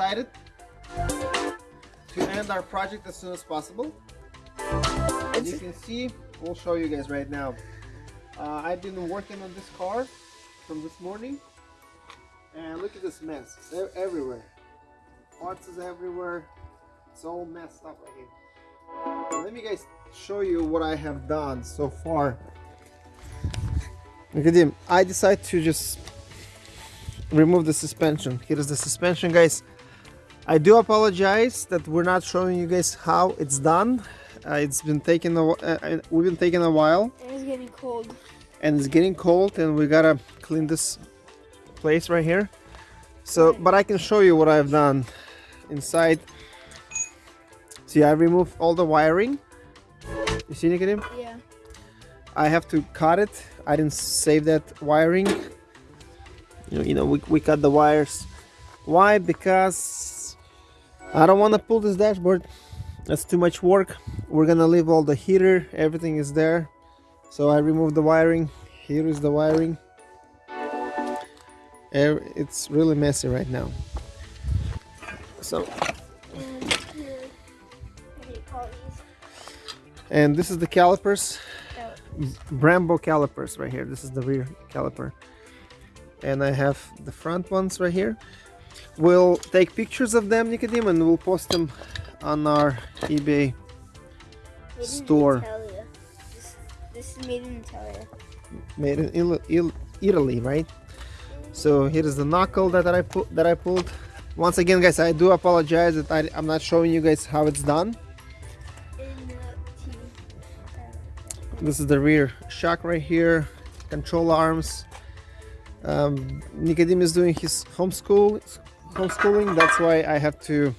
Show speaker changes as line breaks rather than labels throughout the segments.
Decided to end our project as soon as possible. As you can see, we'll show you guys right now. Uh, I've been working on this car from this morning and look at this mess. They're everywhere. Parts is everywhere. It's all messed up right here. Let me guys show you what I have done so far. Look at him. I decided to just remove the suspension. Here is the suspension guys. I do apologize that we're not showing you guys how it's done. Uh, it's been taking a, uh, uh, we've been taking a while.
And it's getting cold.
And it's getting cold and we gotta clean this place right here. So, but I can show you what I've done inside. See, I removed all the wiring. You see, Nicodim?
Yeah.
I have to cut it. I didn't save that wiring. You know, you know we, we cut the wires. Why? Because I don't want to pull this dashboard. That's too much work. We're gonna leave all the heater. Everything is there. So I removed the wiring. Here is the wiring. It's really messy right now. So and this is the calipers Brembo calipers right here this is the rear caliper and I have the front ones right here we'll take pictures of them Nicodim and we'll post them on our eBay store.
This, this, is made in Italy.
Made in Il Il Italy right? So here is the knuckle that I put that I pulled. Once again guys I do apologize that I, I'm not showing you guys how it's done. This is the rear shock right here control arms. Um, Nicodim is doing his homeschool homeschooling. That's why I have to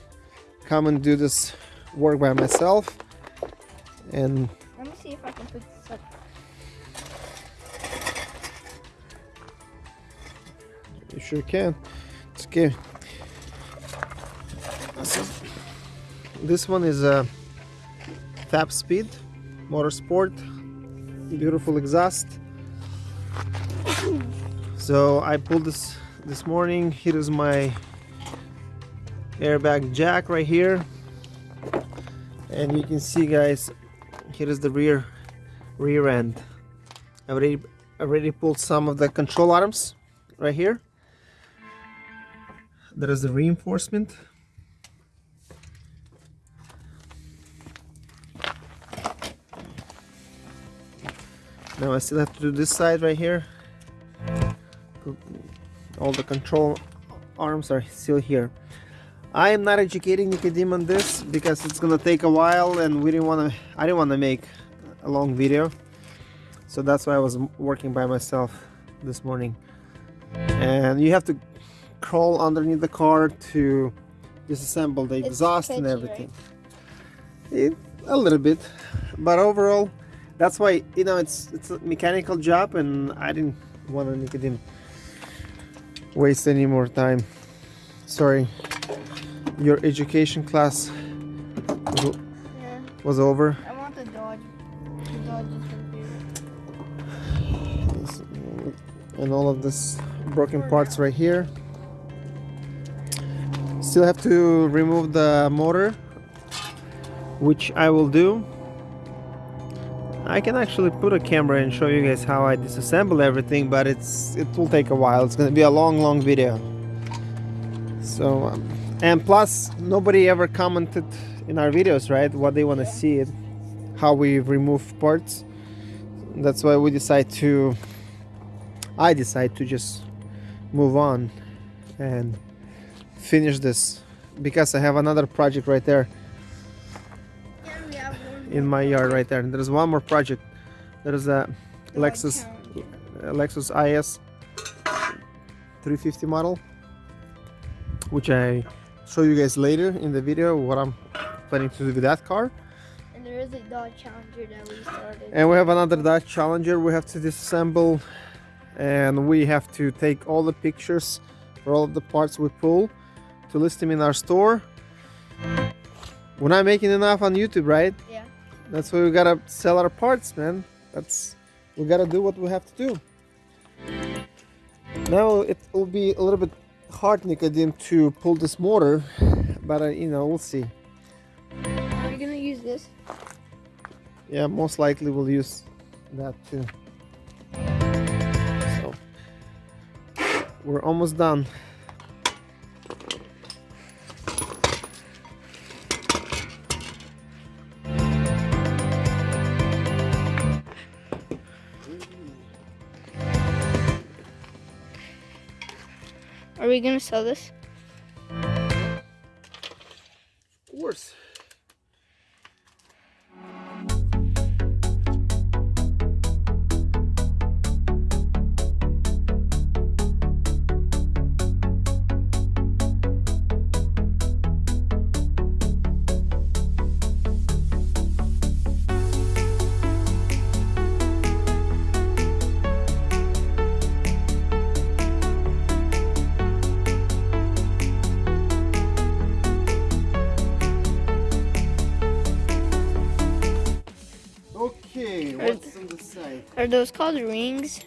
come and do this work by myself. And
let me see if I can put this up.
You sure can. It's okay. This one is a tap speed motorsport beautiful exhaust. So I pulled this this morning. Here is my airbag jack right here. And you can see guys here is the rear rear end. I already already pulled some of the control arms right here. There is the reinforcement. Now I still have to do this side right here. All the control arms are still here I am not educating Nicodim on this because it's gonna take a while and we didn't want to I didn't want to make a long video. So that's why I was working by myself this morning. And you have to crawl underneath the car to disassemble the exhaust and everything. Right? it, a little bit but overall that's why you know it's it's a mechanical job and I didn't want to it waste any more time. Sorry your education class was, yeah. was over?
I want the Dodge the Dodge
and all of this broken parts right here. Still have to remove the motor which I will do. I can actually put a camera and show you guys how I disassemble everything but it's it will take a while. It's gonna be a long long video. So um, and plus nobody ever commented in our videos right what they want to see it how we remove parts that's why we decide to I decide to just move on and finish this because I have another project right there in my yard right there. And there's one more project. There's a Lexus Lexus IS 350 model, which I show you guys later in the video what I'm planning to do with that car.
And there is a Dodge Challenger that we started.
And we have another Dodge Challenger we have to disassemble and we have to take all the pictures for all of the parts we pull to list them in our store. We're not making enough on YouTube, right? Yeah. That's why we gotta sell our parts, man. That's we gotta do what we have to do. Now it will be a little bit hard Nicodim to pull this motor, but uh, you know we'll see.
Are you gonna use this?
Yeah, most likely we'll use that too. So we're almost done.
We gonna sell this?
Of course.
Are those called rings?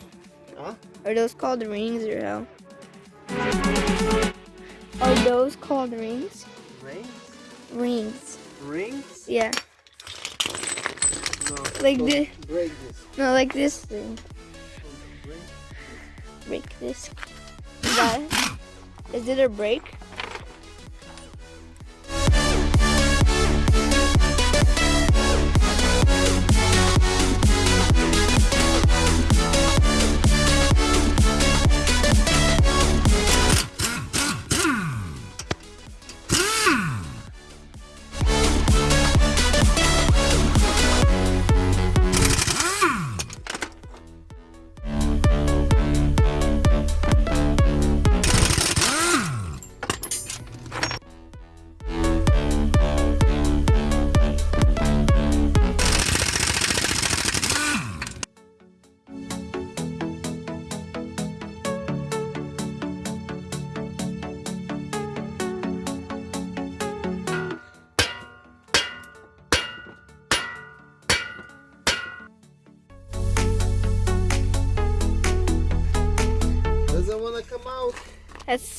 Huh?
Are those called rings or how? Are those called rings?
Rings?
Rings.
Rings?
Yeah.
No.
Like this.
Break this.
No, like this thing.
Break.
Break this. Is that? Is it a break?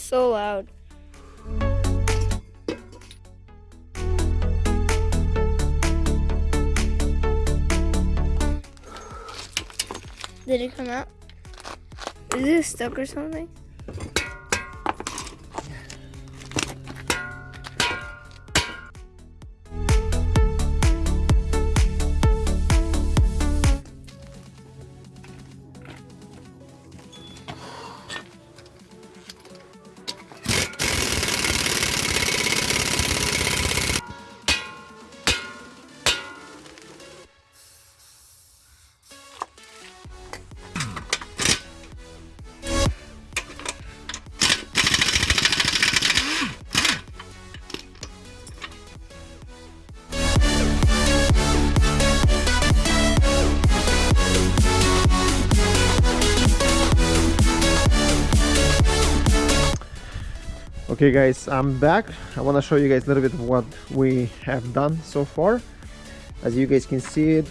So loud. Did it come out? Is it stuck or something?
Okay guys, I'm back. I want to show you guys a little bit of what we have done so far. As you guys can see it,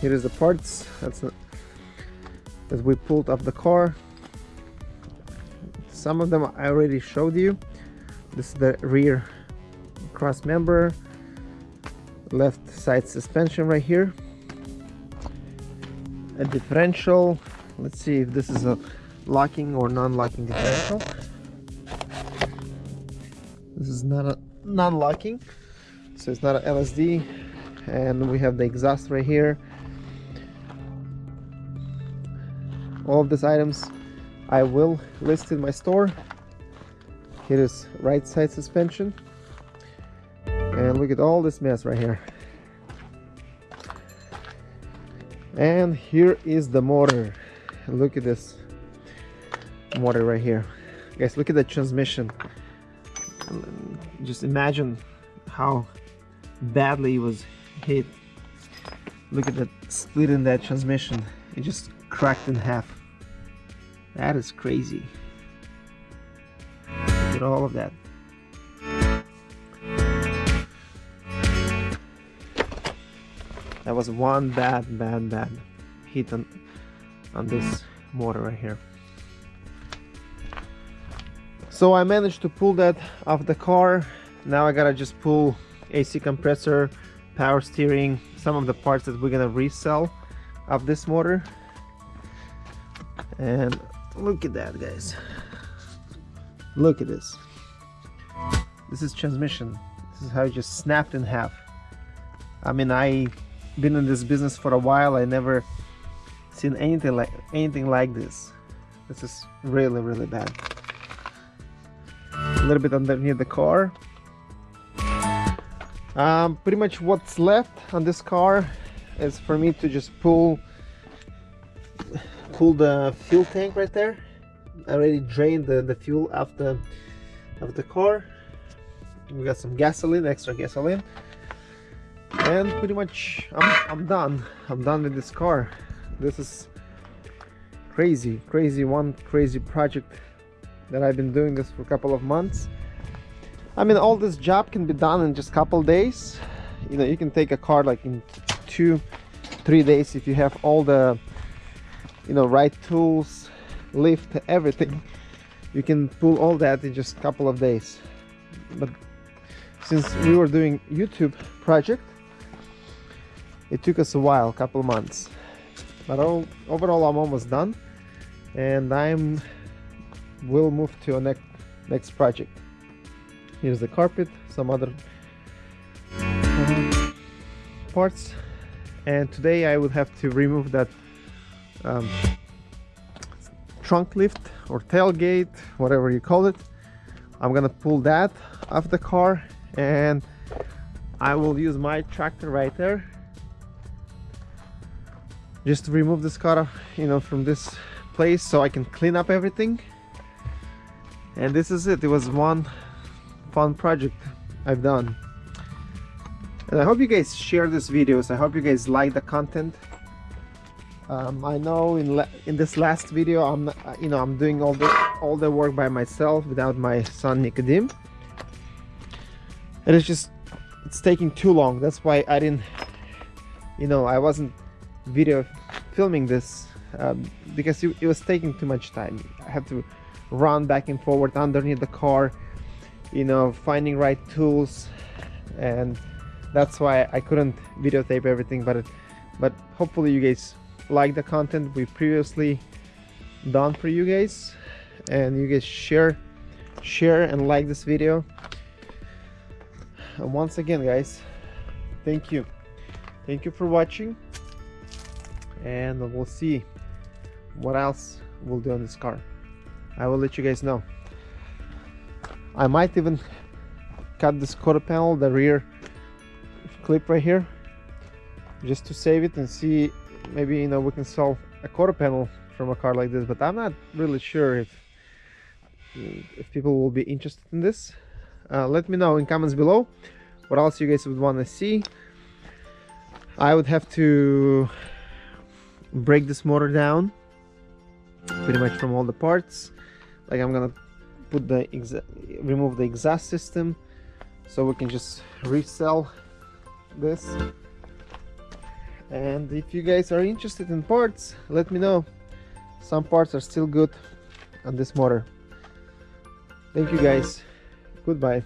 here is the parts that's that we pulled off the car. Some of them I already showed you. This is the rear cross member, left side suspension right here, a differential. Let's see if this is a locking or non-locking differential. This is not a non-locking, so it's not a LSD. And we have the exhaust right here. All of these items I will list in my store. Here is right side suspension. And look at all this mess right here. And here is the motor. Look at this motor right here. Guys, look at the transmission Um, just imagine how badly it was hit. Look at that split in that transmission. It just cracked in half. That is crazy. Look at all of that. That was one bad bad bad hit on on this motor right here so I managed to pull that off the car. Now I gotta just pull AC compressor power steering some of the parts that we're gonna resell of this motor. And look at that guys. Look at this. This is transmission. This is how it just snapped in half. I mean I been in this business for a while. I never seen anything like anything like this. This is really really bad a little bit underneath the car. Um, pretty much what's left on this car is for me to just pull pull the fuel tank right there. I already drained the, the fuel of the of the car. We got some gasoline extra gasoline. And pretty much I'm, I'm done. I'm done with this car. This is crazy crazy one crazy project that I've been doing this for a couple of months. I mean all this job can be done in just a couple days. You know you can take a car like in two three days if you have all the you know right tools lift everything. You can pull all that in just a couple of days. But since we were doing YouTube project it took us a while couple months. But all, overall I'm almost done. And I'm will move to a next next project. Here's the carpet some other parts. And today I would have to remove that um, trunk lift or tailgate whatever you call it. I'm gonna pull that off the car and I will use my tractor right there. Just to remove this car you know from this place so I can clean up everything and this is it. It was one fun project I've done. And I hope you guys share this videos. I hope you guys like the content. Um, I know in in this last video I'm you know I'm doing all the all the work by myself without my son Nicodim and it's just it's taking too long. That's why I didn't you know I wasn't video filming this um, because it, it was taking too much time. I had to run back and forward underneath the car you know finding right tools and that's why I couldn't videotape everything but it, but hopefully you guys like the content we previously done for you guys and you guys share share and like this video. And once again guys thank you. Thank you for watching and we'll see what else we'll do on this car? I will let you guys know. I might even cut this quarter panel the rear clip right here just to save it and see maybe you know we can sell a quarter panel from a car like this but I'm not really sure if if people will be interested in this. Uh, let me know in comments below what else you guys would want to see. I would have to break this motor down pretty much from all the parts. Like I'm gonna put the remove the exhaust system so we can just resell this. And if you guys are interested in parts let me know. Some parts are still good on this motor. Thank you guys. Goodbye